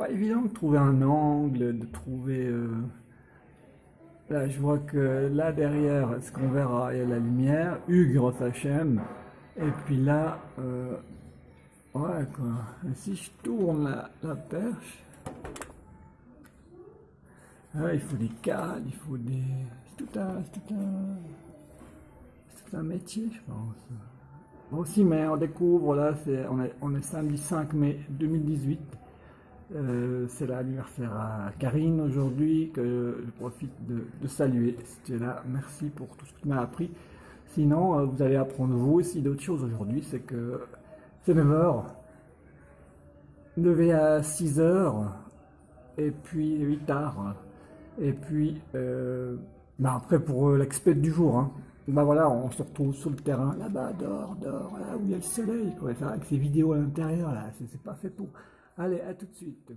pas évident de trouver un angle, de trouver... euh, Là, je vois que là derrière, ce qu'on verra, il y a la lumière, Ugre Sachem. Et puis là, euh, ouais quoi. Si je tourne la, perche, il faut des cadres, il faut des. C'est tout un, c'est tout un, tout un métier, je pense. Aussi, mais on découvre là, c'est, on est, on est samedi 5 mai 2018. Euh, c'est l'anniversaire à Karine aujourd'hui que je profite de, saluer. Es là, merci pour tout ce que tu m'as appris. Sinon, euh, vous allez apprendre vous aussi d'autres choses aujourd'hui. C'est que c'est 9h. Levé à 6h. Et puis 8h. Et puis, euh, bah après pour l'expert du jour. Hein. Bah voilà, on se retrouve sur le terrain là-bas, dehors, dehors, là où il y a le soleil. Quoi. Avec ces vidéos à l'intérieur, là, c'est pas fait pour. Allez, à tout de suite.